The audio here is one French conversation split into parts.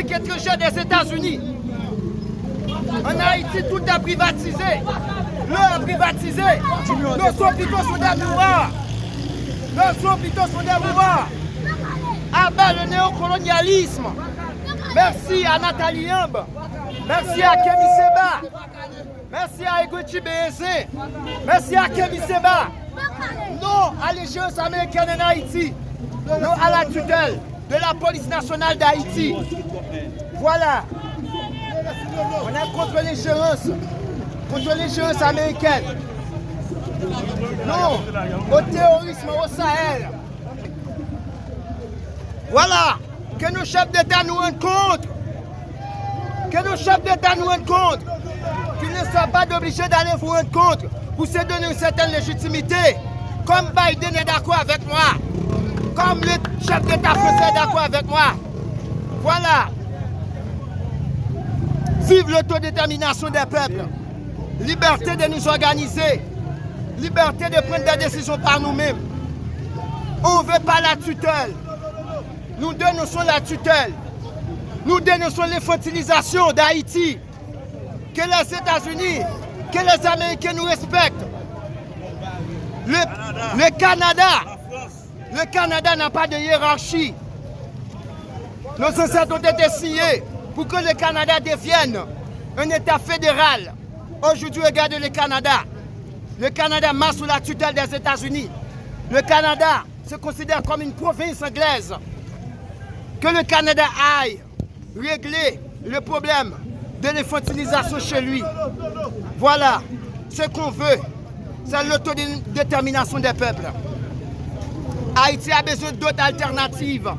étrangère des États-Unis. En Haïti, tout est privatisé. L'eau est privatisé. Nos hôpitaux sont des miroirs. Nos hôpitaux sont des miroirs. Abat le néocolonialisme. Merci à Nathalie Yamb. Merci à Kémy Seba. Merci à Egochi. Merci à Kémy Seba. Non à l'échéance américaine en Haïti. Non à la tutelle de la police nationale d'Haïti. Voilà. On a contre l'échéance. Contre l'échéance américaine. Non, au terrorisme au Sahel. Voilà. Que nos chefs d'État nous rendent compte. Que nos chefs d'État nous rendent compte. Qu'ils ne soient pas obligés d'aller vous rendre compte pour se donner une certaine légitimité. Comme Biden est d'accord avec moi. Comme le chef d'État français d'accord avec moi. Voilà. Vive l'autodétermination des peuples. Liberté de nous organiser. Liberté de prendre des décisions par nous-mêmes. On ne veut pas la tutelle. Nous dénonçons la tutelle. Nous dénonçons l'infantilisation d'Haïti. Que les États-Unis, que les Américains nous respectent. Le Canada, le Canada n'a pas de hiérarchie. Nos ancêtres ont été signés pour que le Canada devienne un État fédéral. Aujourd'hui, regardez le Canada. Le Canada marche sous la tutelle des États-Unis. Le Canada se considère comme une province anglaise. Que le Canada aille régler le problème de l'infantilisation chez lui. Voilà. Ce qu'on veut, c'est l'autodétermination des peuples. Haïti a besoin d'autres alternatives.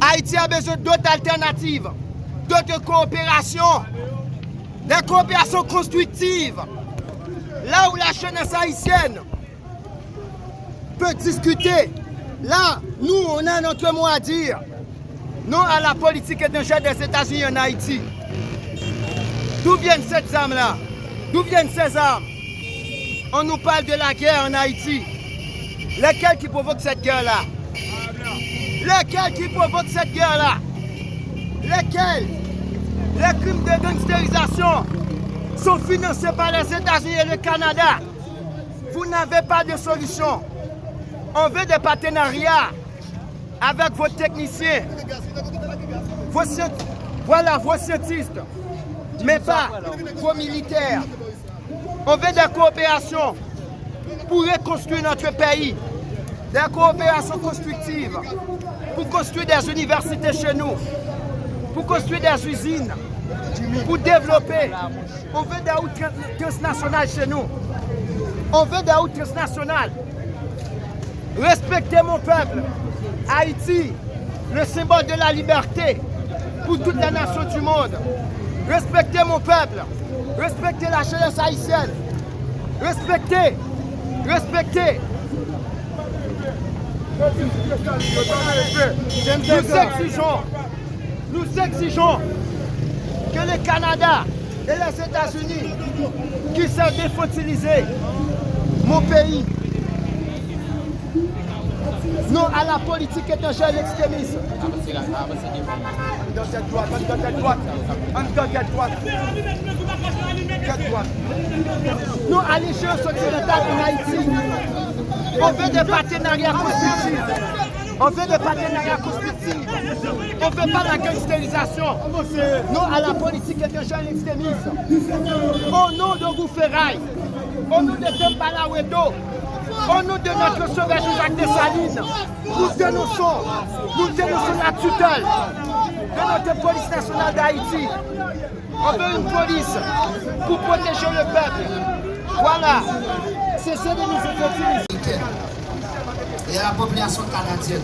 Haïti a besoin d'autres alternatives, d'autres coopérations, des coopérations constructives. Là où la jeunesse haïtienne peut discuter, là, nous, on a notre mot à dire. Non à la politique étrangère des États-Unis en Haïti. D'où viennent ces armes-là? D'où viennent ces armes? On nous parle de la guerre en Haïti. Lesquels qui provoquent cette guerre-là? Lesquels qui provoquent cette guerre-là? Lesquels Les crimes de gangsterisation sont financés par les États-Unis et le Canada. Vous n'avez pas de solution. On veut des partenariats avec vos techniciens, vos, voilà, vos scientistes, mais pas vos militaires. On veut des coopérations pour reconstruire notre pays, des coopérations constructives, pour construire des universités chez nous, pour construire des usines, pour développer. On veut des routes transnationales chez nous. On veut des routes transnationales. Respectez mon peuple. Haïti, le symbole de la liberté pour toutes les nations du monde. Respectez mon peuple. Respectez la jeunesse haïtienne. Respectez. Respectez. Nous exigeons, nous exigeons que le Canada et les États-Unis qui sont défotilisés, mon pays, non à la politique étrangère l'extrémisme. Dans cette droite, dans cette droite, dans cette droite. Nous, à l'échéance occidentale en Haïti, on veut des partenariat constructif. On veut le partenariat constructif. On ne veut pas la gangstérisation. Non à la politique et de jeunes extrémistes. Au nom de Gouferaille, au nom de Tempalawedo, au nom de notre sauvage Jacques Dessalines, nous dénonçons, nous dénonçons la tutelle de notre police nationale d'Haïti. On veut une police pour protéger le peuple. Voilà, c'est ça de nous opportunités. Et à la population canadienne.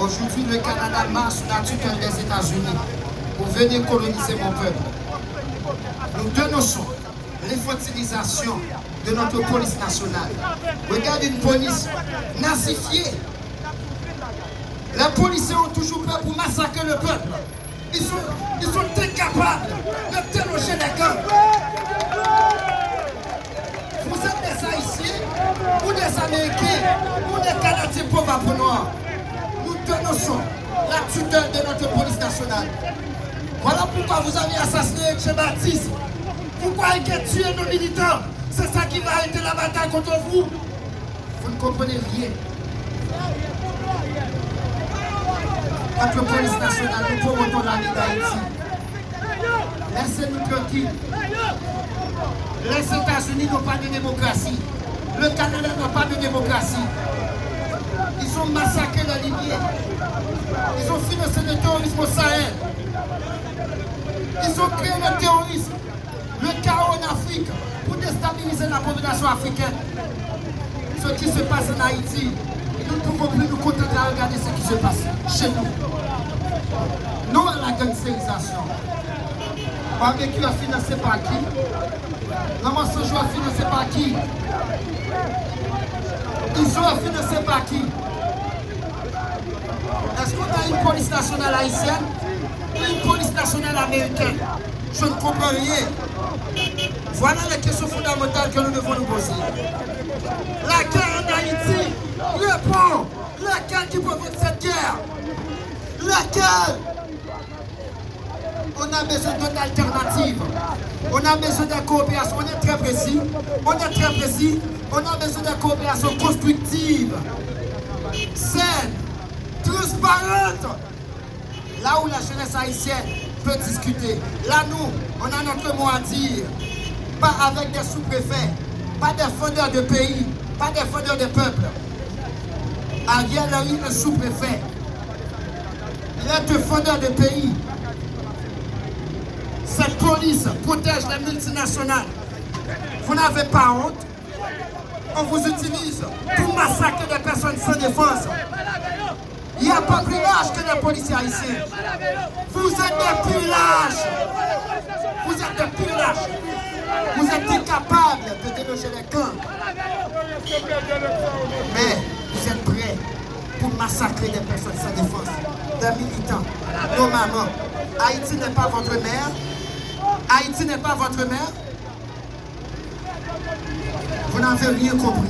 Aujourd'hui, le Canada marche sous la tutelle des États-Unis pour venir coloniser mon peuple. Nous dénonçons l'infantilisation de notre police nationale. Regardez une police nazifiée. Les policiers ont toujours peur pour massacrer le peuple. Ils sont, ils sont incapables de déloger les camps. ou des Américains, ou des Canadiens pauvres pour noirs. Nous dénonçons la tutelle de notre police nationale. Voilà pourquoi vous avez assassiné Che Baptiste. Pourquoi il a tué nos militants? C'est ça qui va arrêter la bataille contre vous. Vous ne comprenez rien. Notre police nationale, nous promotons la vie d'Haïti. Laissez-nous tranquilles. Les États-Unis n'ont pas de démocratie. Le Canada n'a pas de démocratie. Ils ont massacré la Libye. Ils ont financé le terrorisme au Sahel. Ils ont créé le terrorisme, le chaos en Afrique pour déstabiliser la population africaine. Ce qui se passe en Haïti, nous ne pouvons plus nous contenter à regarder ce qui se passe chez nous. Non à la gangsterisation. Barbecue a financé par qui. La mensonge a financé par qui. Ils sont financés par qui. Est-ce qu'on a une police nationale haïtienne Une police nationale américaine? Je ne comprends rien. Voilà les questions fondamentales que nous devons nous poser. La guerre en Haïti, répond Laquelle qui provoque cette guerre? Laquelle on a besoin d'une alternative. On a besoin de coopération. On est très précis. On est très précis. On a besoin de coopération constructive, saine, transparente. Là où la jeunesse haïtienne peut discuter. Là, nous, on a notre mot à dire. Pas avec des sous-préfets, pas des fondeurs de pays, pas des fondeurs de peuple. Ariel eu un sous-préfet. Il est un fondeur de pays. Cette police protège les multinationales. Vous n'avez pas honte? On vous utilise pour massacrer des personnes sans défense. Il n'y a pas plus lâche que les policiers ici. Vous êtes des plus lâches. Vous êtes des plus lâches. Vous êtes incapables de déloger les camps. Mais vous êtes prêts pour massacrer des personnes sans défense, des militants, nos mamans. Haïti n'est pas votre mère. Haïti n'est pas votre mère. Vous n'avez rien compris.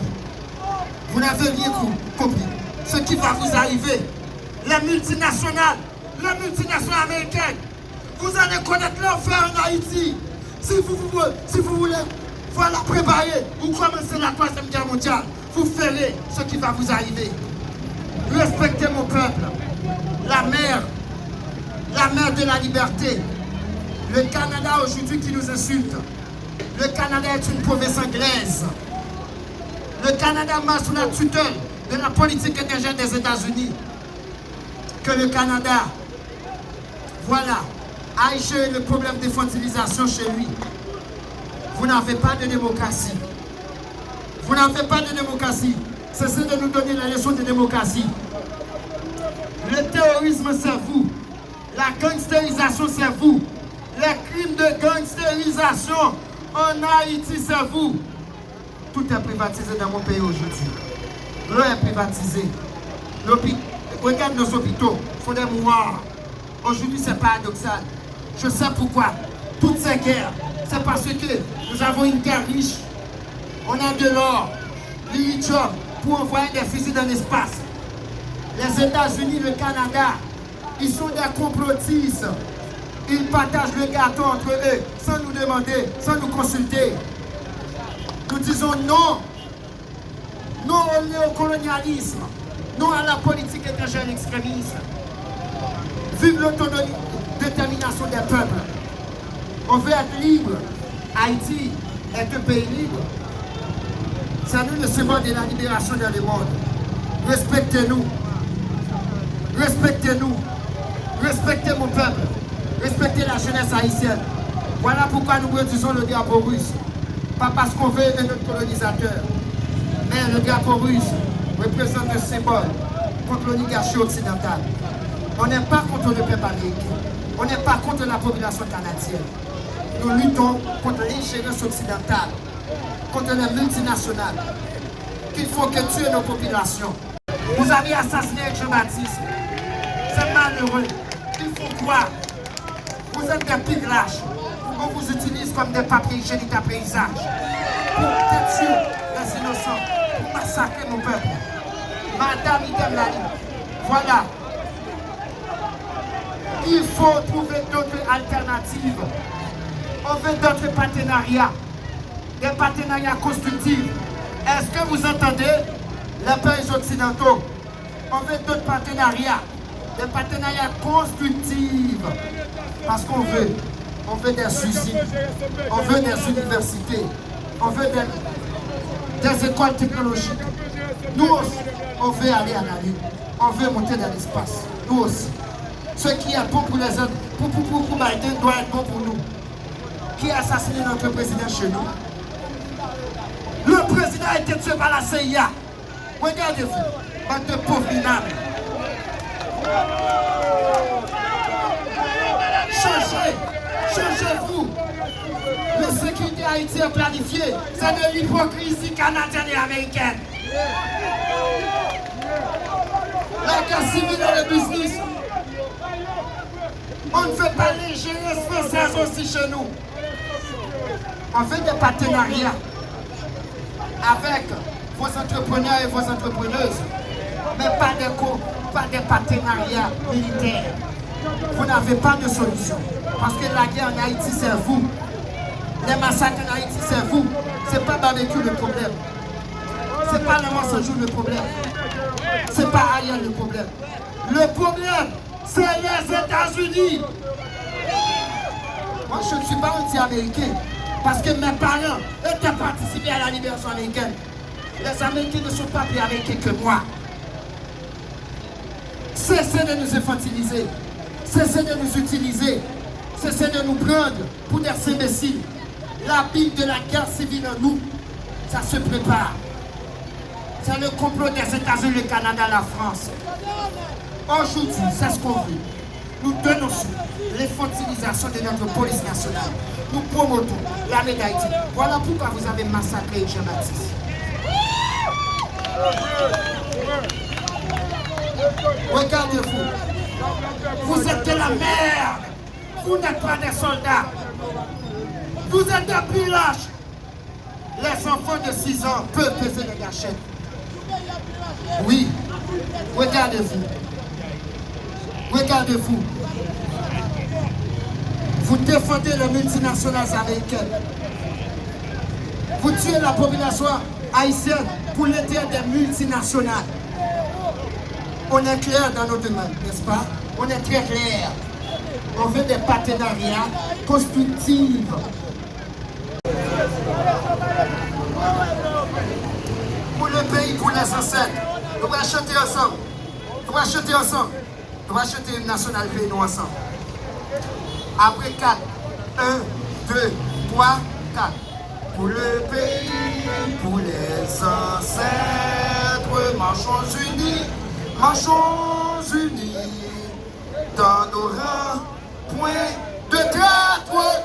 Vous n'avez rien compris. Ce qui va vous arriver, les multinationales, les multinationales américaines, vous allez connaître l'enfer en Haïti. Si vous, vous, si vous voulez voilà, préparer ou commencer la troisième guerre mondiale, vous ferez ce qui va vous arriver. Respectez mon peuple. La mère, la mère de la liberté. Le Canada aujourd'hui qui nous insulte. Le Canada est une province anglaise. Le Canada marche sous la tutelle de la politique étrangère des États-Unis. Que le Canada, voilà, aille gérer le problème de fondilisation chez lui. Vous n'avez pas de démocratie. Vous n'avez pas de démocratie. Cessez de nous donner la leçon de démocratie. Le terrorisme, c'est vous. La gangsterisation, c'est vous. Les crimes de gangsterisation en Haïti, c'est vous. Tout est privatisé dans mon pays aujourd'hui. L'eau est privatisée. Regarde nos hôpitaux, il faut des mourir. Aujourd'hui, c'est paradoxal. Je sais pourquoi. Toutes ces guerres, c'est parce que nous avons une guerre riche. On a de l'or, lithium, pour envoyer des fusils dans l'espace. Les États-Unis, le Canada, ils sont des complotistes. Ils partagent le gâteau entre eux sans nous demander, sans nous consulter. Nous disons non. Non au néocolonialisme. Non à la politique étrangère extrémiste. Vive l'autonomie, détermination des peuples. On veut être libre. Haïti est un pays libre. C'est nous le symbole de la libération dans le monde. Respectez-nous. Respectez-nous. Respectez mon peuple. Respectez la jeunesse haïtienne. Voilà pourquoi nous produisons le drapeau russe. Pas parce qu'on veut aider notre colonisateur. Mais le drapeau russe représente un symbole contre l'oligarchie occidentale. On n'est pas contre le peuple américain. On n'est pas contre la population canadienne. Nous luttons contre l'ingérence occidentale, contre les multinationales, qu'il faut que tuer nos populations. Vous avez assassiné Jean-Baptiste. C'est malheureux. Il faut croire. Vous êtes des lâches. On vous utilise comme des papiers hygiéniques à paysage. Pour tuer les innocents. Pour massacrer mon peuple. Madame Idem Lali. Voilà. Il faut trouver d'autres alternatives. On veut d'autres partenariats. Des partenariats constructifs. Est-ce que vous entendez? Les pays occidentaux On veut d'autres partenariats. Des partenariats constructifs. Parce qu'on veut. On veut des usines. On veut des universités. On veut des, écoles technologiques. Nous aussi, on veut aller à la Lune. On veut monter dans l'espace. Nous aussi. Ce qui est bon pour les autres, pour, pour, pour, Biden, doit être bon pour nous. Qui a assassiné notre président chez nous? Le président a été tué par la CIA. Regardez-vous, bande de pauvres. Changez, changez-vous. La sécurité Haïti est planifiée. C'est de l'hypocrisie canadienne et américaine. La guerre civile et le business. On ne fait pas l'ingénieuse française aussi chez nous. On fait des partenariats avec vos entrepreneurs et vos entrepreneuses, mais pas des, pas des partenariats militaires. Vous n'avez pas de solution. Parce que la guerre en Haïti, c'est vous. Les massacres en Haïti, c'est vous. Ce n'est pas barbecue le problème. Ce n'est pas le jour le problème. Ce n'est pas ailleurs le problème. Le problème, c'est les États-Unis. Moi, je ne suis pas anti-américain. Parce que mes parents étaient participés à la libération américaine. Les Américains ne sont pas plus américains que moi. Cessez de nous infantiliser. Cessez de nous utiliser. Cessez de nous prendre pour des imbéciles. La bille de la guerre civile en nous, ça se prépare. C'est le complot des États-Unis, le Canada, la France. Aujourd'hui, c'est ce qu'on veut. Nous dénonçons l'infantilisation de notre police nationale. Nous promotons l'armée d'Haïti. Voilà pourquoi vous avez massacré Jean-Baptiste. Regardez-vous. Vous êtes de la merde. Vous n'êtes pas des soldats. Vous êtes des pillages. Les enfants de 6 ans peuvent peser les gâchettes. Oui. Regardez-vous. Regardez-vous. Vous défendez les multinationales américaines. Vous tuez la population haïtienne pour l'intérêt des multinationales. On est clair dans nos demandes, n'est-ce pas? On est très clair. On veut des partenariats constructifs. Pour le pays, pour les ancêtres. Nous allons acheter ensemble. Nous allons acheter ensemble. Nous allons acheter une nationale nous ensemble. Après 4. 1, 2, 3, 4. Pour le pays, pour les ancêtres, marchons unis, Marchons unis dans nos rangs, point de traître.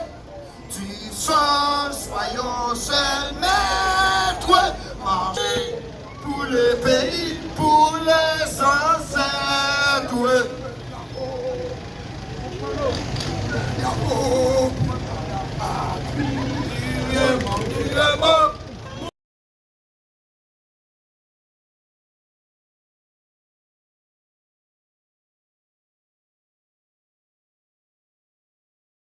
Tu sens, soyons seuls maîtres. Marcher pour le pays, pour les ancêtres. Bravo.